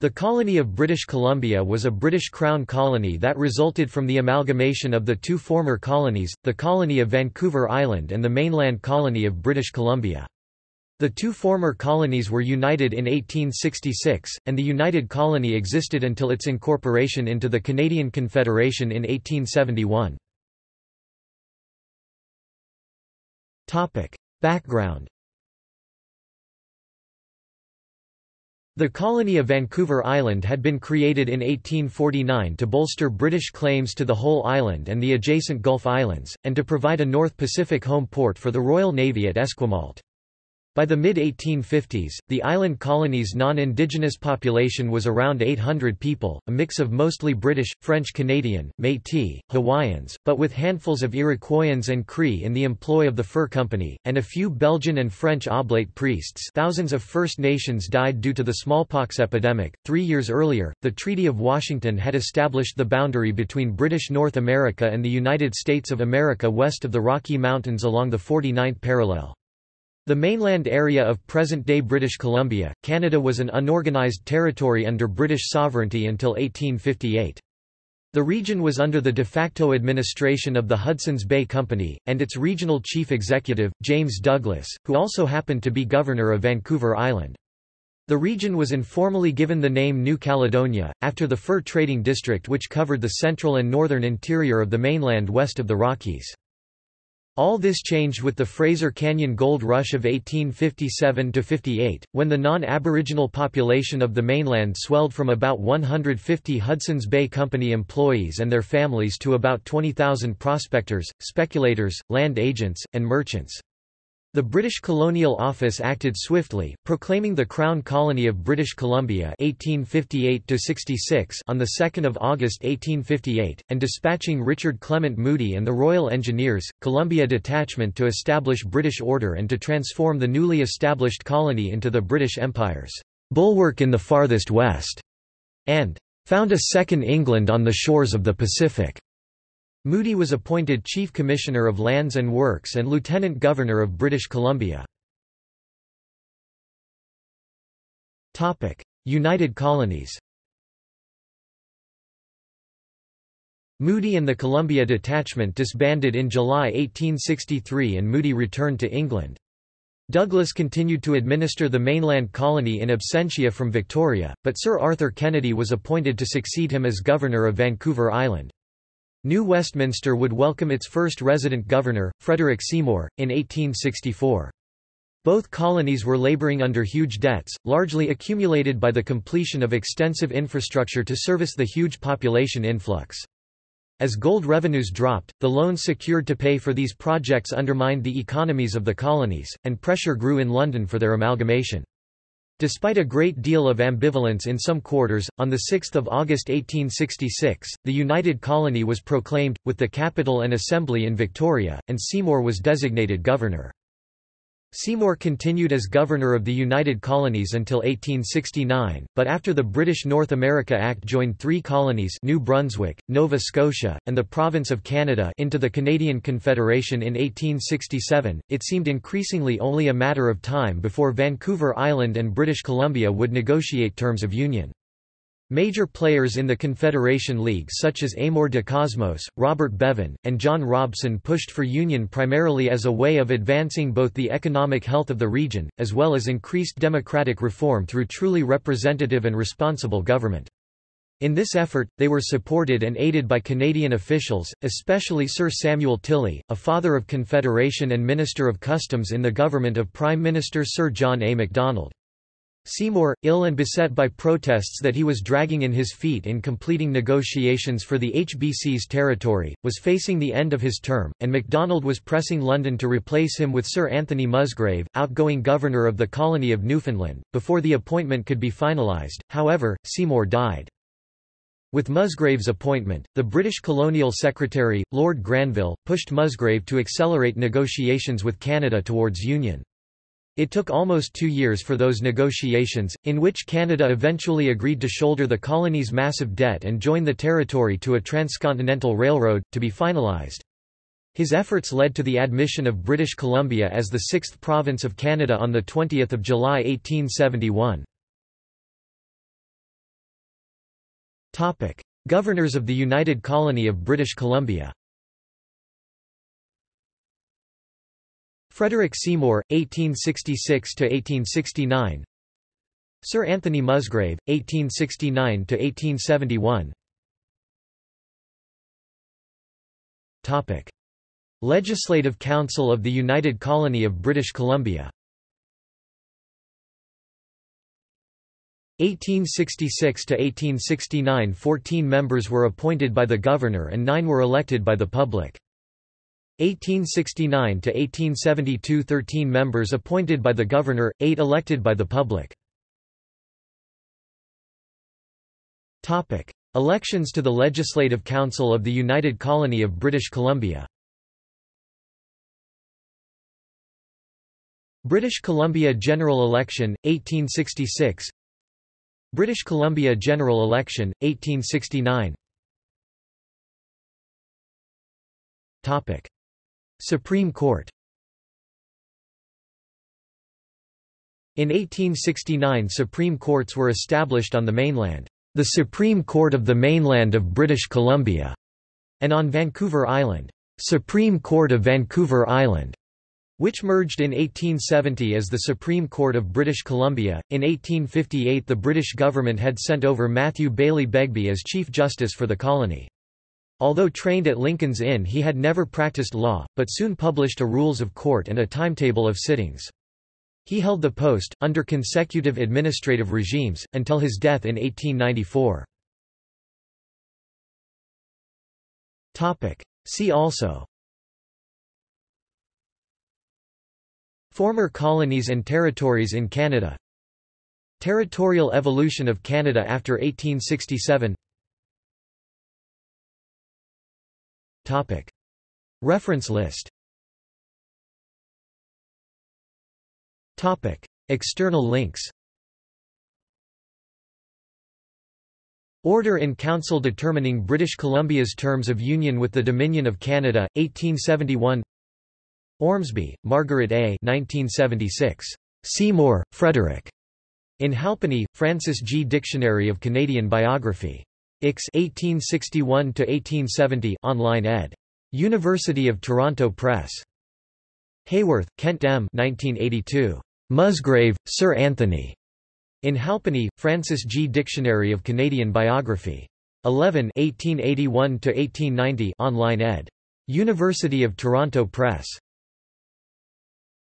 The colony of British Columbia was a British Crown colony that resulted from the amalgamation of the two former colonies, the colony of Vancouver Island and the mainland colony of British Columbia. The two former colonies were united in 1866, and the united colony existed until its incorporation into the Canadian Confederation in 1871. Background The colony of Vancouver Island had been created in 1849 to bolster British claims to the whole island and the adjacent Gulf Islands, and to provide a North Pacific home port for the Royal Navy at Esquimalt. By the mid-1850s, the island colony's non-indigenous population was around 800 people, a mix of mostly British, French-Canadian, Métis, Hawaiians, but with handfuls of Iroquoians and Cree in the employ of the Fur Company, and a few Belgian and French oblate priests thousands of First Nations died due to the smallpox epidemic. Three years earlier, the Treaty of Washington had established the boundary between British North America and the United States of America west of the Rocky Mountains along the 49th parallel. The mainland area of present-day British Columbia, Canada was an unorganized territory under British sovereignty until 1858. The region was under the de facto administration of the Hudson's Bay Company, and its regional chief executive, James Douglas, who also happened to be governor of Vancouver Island. The region was informally given the name New Caledonia, after the fur trading district which covered the central and northern interior of the mainland west of the Rockies. All this changed with the Fraser Canyon Gold Rush of 1857–58, when the non-Aboriginal population of the mainland swelled from about 150 Hudson's Bay Company employees and their families to about 20,000 prospectors, speculators, land agents, and merchants. The British Colonial Office acted swiftly, proclaiming the Crown Colony of British Columbia 1858 on 2 August 1858, and dispatching Richard Clement Moody and the Royal Engineers, Columbia Detachment to establish British order and to transform the newly established colony into the British Empire's bulwark in the farthest west, and found a second England on the shores of the Pacific. Moody was appointed Chief Commissioner of Lands and Works and Lieutenant Governor of British Columbia. United Colonies Moody and the Columbia Detachment disbanded in July 1863 and Moody returned to England. Douglas continued to administer the mainland colony in absentia from Victoria, but Sir Arthur Kennedy was appointed to succeed him as Governor of Vancouver Island. New Westminster would welcome its first resident governor, Frederick Seymour, in 1864. Both colonies were laboring under huge debts, largely accumulated by the completion of extensive infrastructure to service the huge population influx. As gold revenues dropped, the loans secured to pay for these projects undermined the economies of the colonies, and pressure grew in London for their amalgamation. Despite a great deal of ambivalence in some quarters, on 6 August 1866, the United Colony was proclaimed, with the capital and assembly in Victoria, and Seymour was designated governor. Seymour continued as governor of the United Colonies until 1869, but after the British North America Act joined three colonies New Brunswick, Nova Scotia, and the Province of Canada into the Canadian Confederation in 1867, it seemed increasingly only a matter of time before Vancouver Island and British Columbia would negotiate terms of union. Major players in the Confederation League such as Amor de Cosmos, Robert Beaven, and John Robson pushed for union primarily as a way of advancing both the economic health of the region, as well as increased democratic reform through truly representative and responsible government. In this effort, they were supported and aided by Canadian officials, especially Sir Samuel Tilley, a father of Confederation and Minister of Customs in the government of Prime Minister Sir John A. Macdonald. Seymour, ill and beset by protests that he was dragging in his feet in completing negotiations for the HBC's territory, was facing the end of his term, and Macdonald was pressing London to replace him with Sir Anthony Musgrave, outgoing governor of the colony of Newfoundland. Before the appointment could be finalised, however, Seymour died. With Musgrave's appointment, the British colonial secretary, Lord Granville, pushed Musgrave to accelerate negotiations with Canada towards union. It took almost two years for those negotiations, in which Canada eventually agreed to shoulder the colony's massive debt and join the territory to a transcontinental railroad, to be finalised. His efforts led to the admission of British Columbia as the sixth province of Canada on 20 July 1871. Topic: Governors of the United Colony of British Columbia. Frederick Seymour, 1866 to 1869. Sir Anthony Musgrave, 1869 to 1871. Topic: Legislative Council of the United Colony of British Columbia. 1866 to 1869 14 members were appointed by the governor and 9 were elected by the public. 1869 to 1872 13 members appointed by the governor, 8 elected by the public. Topic: Elections to the Legislative Council of the United Colony of British Columbia. British Columbia General Election 1866 British Columbia General Election 1869 Topic Supreme Court In 1869 Supreme Courts were established on the mainland, the Supreme Court of the Mainland of British Columbia, and on Vancouver Island, Supreme Court of Vancouver Island, which merged in 1870 as the Supreme Court of British Columbia. In 1858 the British government had sent over Matthew Baillie Begbie as Chief Justice for the colony. Although trained at Lincoln's Inn he had never practiced law, but soon published a rules of court and a timetable of sittings. He held the post, under consecutive administrative regimes, until his death in 1894. See also Former colonies and territories in Canada Territorial evolution of Canada after 1867 Reference list Topic. External links Order in Council determining British Columbia's terms of union with the Dominion of Canada, 1871 Ormsby, Margaret A. 1976. Seymour, Frederick. In Halpenny, Frances G. Dictionary of Canadian Biography. Ix 1861–1870 online ed. University of Toronto Press. Haworth, Kent M. 1982. Musgrave, Sir Anthony. In Halpenny, Frances G. Dictionary of Canadian Biography. 11 1881–1890 online ed. University of Toronto Press.